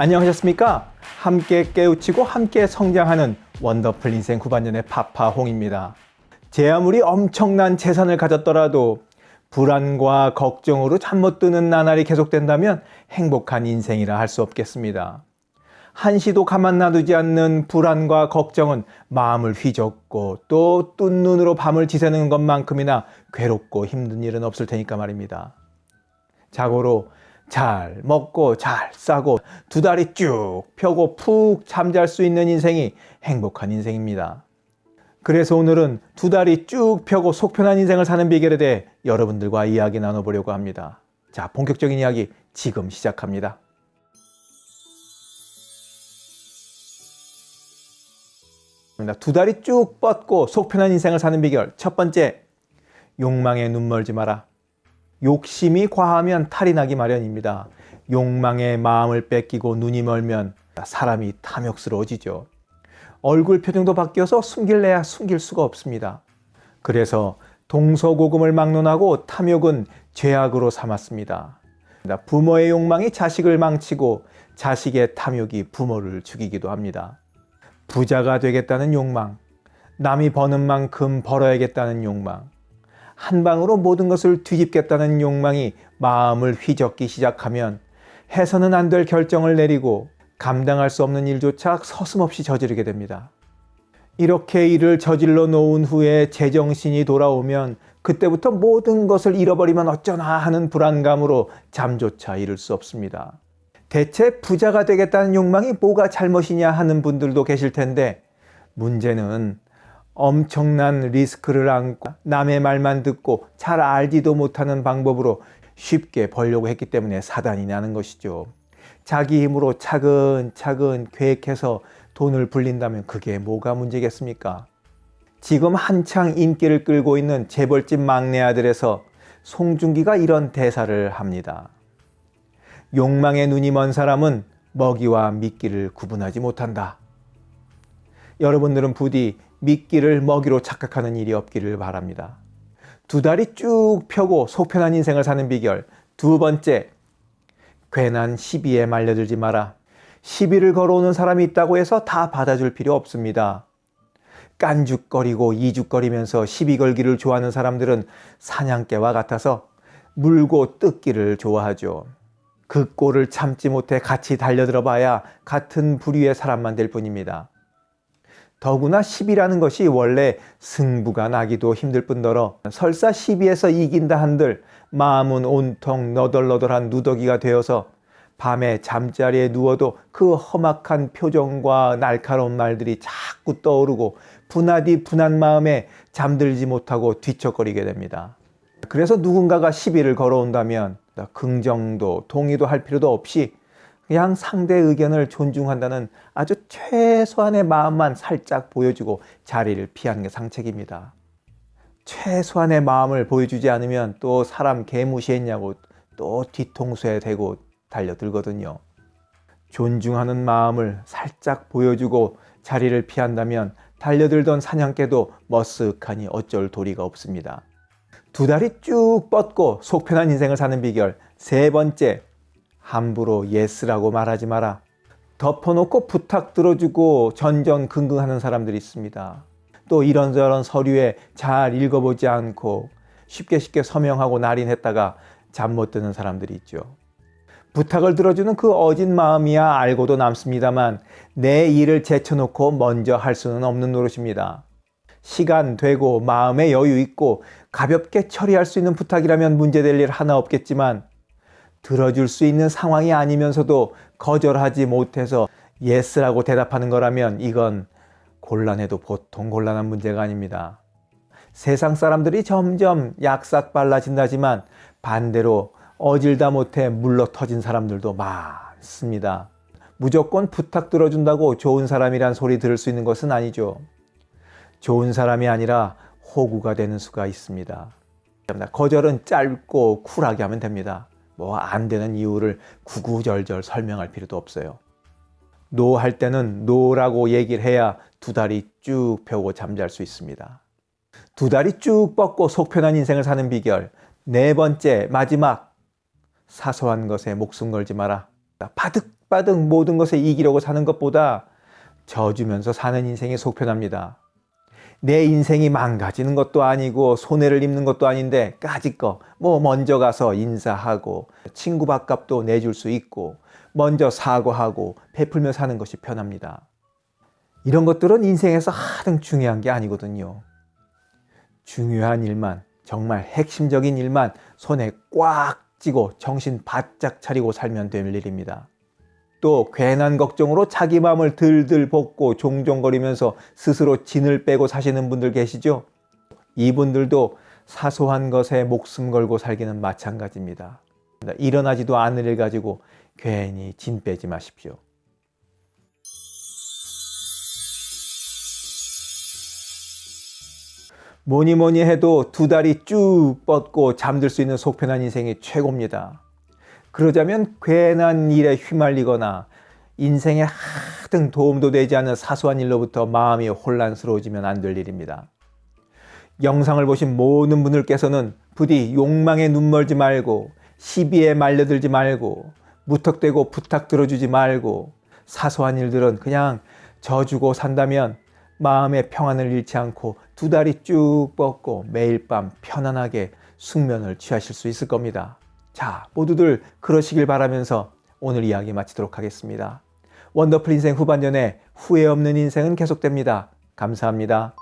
안녕하셨습니까? 함께 깨우치고 함께 성장하는 원더풀 인생 후반년의 파파홍입니다. 제 아무리 엄청난 재산을 가졌더라도 불안과 걱정으로 잠 못 드는 나날이 계속된다면 행복한 인생이라 할 수 없겠습니다. 한시도 가만 놔두지 않는 불안과 걱정은 마음을 휘젓고 또 뜬 눈으로 밤을 지새는 것만큼이나 괴롭고 힘든 일은 없을 테니까 말입니다. 자고로 잘 먹고 잘 싸고 두 다리 쭉 펴고 푹 잠잘 수 있는 인생이 행복한 인생입니다. 그래서 오늘은 두 다리 쭉 펴고 속 편한 인생을 사는 비결에 대해 여러분들과 이야기 나눠보려고 합니다. 자, 본격적인 이야기 지금 시작합니다. 두 다리 쭉 뻗고 속 편한 인생을 사는 비결 첫 번째, 욕망에 눈 멀지 마라. 욕심이 과하면 탈이 나기 마련입니다. 욕망에 마음을 뺏기고 눈이 멀면 사람이 탐욕스러워지죠. 얼굴 표정도 바뀌어서 숨길래야 숨길 수가 없습니다. 그래서 동서고금을 막론하고 탐욕은 죄악으로 삼았습니다. 부모의 욕망이 자식을 망치고 자식의 탐욕이 부모를 죽이기도 합니다. 부자가 되겠다는 욕망, 남이 버는 만큼 벌어야겠다는 욕망, 한 방으로 모든 것을 뒤집겠다는 욕망이 마음을 휘젓기 시작하면 해서는 안 될 결정을 내리고 감당할 수 없는 일조차 서슴없이 저지르게 됩니다. 이렇게 일을 저질러 놓은 후에 제정신이 돌아오면 그때부터 모든 것을 잃어버리면 어쩌나 하는 불안감으로 잠조차 이룰 수 없습니다. 대체 부자가 되겠다는 욕망이 뭐가 잘못이냐 하는 분들도 계실 텐데 문제는 엄청난 리스크를 안고 남의 말만 듣고 잘 알지도 못하는 방법으로 쉽게 벌려고 했기 때문에 사단이 나는 것이죠. 자기 힘으로 차근차근 계획해서 돈을 불린다면 그게 뭐가 문제겠습니까? 지금 한창 인기를 끌고 있는 재벌집 막내 아들에서 송중기가 이런 대사를 합니다. 욕망에 눈이 먼 사람은 먹이와 미끼를 구분하지 못한다. 여러분들은 부디 미끼를 먹이로 착각하는 일이 없기를 바랍니다. 두 다리 쭉 펴고 속편한 인생을 사는 비결 두 번째, 괜한 시비에 말려들지 마라. 시비를 걸어오는 사람이 있다고 해서 다 받아줄 필요 없습니다. 깐죽거리고 이죽거리면서 시비 걸기를 좋아하는 사람들은 사냥개와 같아서 물고 뜯기를 좋아하죠. 그 꼴을 참지 못해 같이 달려들어 봐야 같은 부류의 사람만 될 뿐입니다. 더구나 시비라는 것이 원래 승부가 나기도 힘들 뿐더러 설사 시비에서 이긴다 한들 마음은 온통 너덜너덜한 누더기가 되어서 밤에 잠자리에 누워도 그 험악한 표정과 날카로운 말들이 자꾸 떠오르고 분하디 분한 마음에 잠들지 못하고 뒤척거리게 됩니다. 그래서 누군가가 시비를 걸어온다면 긍정도 동의도 할 필요도 없이 그냥 상대 의견을 존중한다는 아주 최소한의 마음만 살짝 보여주고 자리를 피하는 게 상책입니다. 최소한의 마음을 보여주지 않으면 또 사람 개무시했냐고 또 뒤통수에 대고 달려들거든요. 존중하는 마음을 살짝 보여주고 자리를 피한다면 달려들던 사냥개도 머쓱하니 어쩔 도리가 없습니다. 두 다리 쭉 뻗고 속 편한 인생을 사는 비결 세 번째, 함부로 yes라고 말하지 마라. 덮어놓고 부탁 들어주고 전전긍긍하는 사람들이 있습니다. 또 이런저런 서류에 잘 읽어보지 않고 쉽게 쉽게 서명하고 날인했다가 잠 못 드는 사람들이 있죠. 부탁을 들어주는 그 어진 마음이야 알고도 남습니다만 내 일을 제쳐놓고 먼저 할 수는 없는 노릇입니다. 시간 되고 마음의 여유 있고 가볍게 처리할 수 있는 부탁이라면 문제될 일 하나 없겠지만 들어줄 수 있는 상황이 아니면서도 거절하지 못해서 yes라고 대답하는 거라면 이건 곤란해도 보통 곤란한 문제가 아닙니다. 세상 사람들이 점점 약삭빨라진다지만 반대로 어질다 못해 물러 터진 사람들도 많습니다. 무조건 부탁 들어준다고 좋은 사람이란 소리 들을 수 있는 것은 아니죠. 좋은 사람이 아니라 호구가 되는 수가 있습니다. 거절은 짧고 쿨하게 하면 됩니다. 뭐 안 되는 이유를 구구절절 설명할 필요도 없어요. no 할 때는 no라고 얘기를 해야 두 다리 쭉 펴고 잠잘 수 있습니다. 두 다리 쭉 뻗고 속 편한 인생을 사는 비결 네 번째 마지막 사소한 것에 목숨 걸지 마라. 바득바득 모든 것에 이기려고 사는 것보다 져주면서 사는 인생이 속편합니다. 내 인생이 망가지는 것도 아니고 손해를 입는 것도 아닌데 까짓 거 뭐 먼저 가서 인사하고 친구 밥값도 내줄 수 있고 먼저 사과하고 베풀며 사는 것이 편합니다. 이런 것들은 인생에서 하등 중요한 게 아니거든요. 중요한 일만 정말 핵심적인 일만 손에 꽉 쥐고 정신 바짝 차리고 살면 될 일입니다. 또 괜한 걱정으로 자기 마음을 들들 볶고 종종거리면서 스스로 진을 빼고 사시는 분들 계시죠? 이분들도 사소한 것에 목숨 걸고 살기는 마찬가지입니다. 일어나지도 않을 일 가지고 괜히 진 빼지 마십시오. 뭐니 뭐니 해도 두 다리 쭉 뻗고 잠들 수 있는 속편한 인생이 최고입니다. 그러자면 괜한 일에 휘말리거나 인생에 하등 도움도 되지 않는 사소한 일로부터 마음이 혼란스러워지면 안 될 일입니다. 영상을 보신 모든 분들께서는 부디 욕망에 눈멀지 말고 시비에 말려들지 말고 무턱대고 부탁 들어주지 말고 사소한 일들은 그냥 져주고 산다면 마음의 평안을 잃지 않고 두 다리 쭉 뻗고 매일 밤 편안하게 숙면을 취하실 수 있을 겁니다. 자, 모두들 그러시길 바라면서 오늘 이야기 마치도록 하겠습니다. 원더풀 인생 후반전에 후회 없는 인생은 계속됩니다. 감사합니다.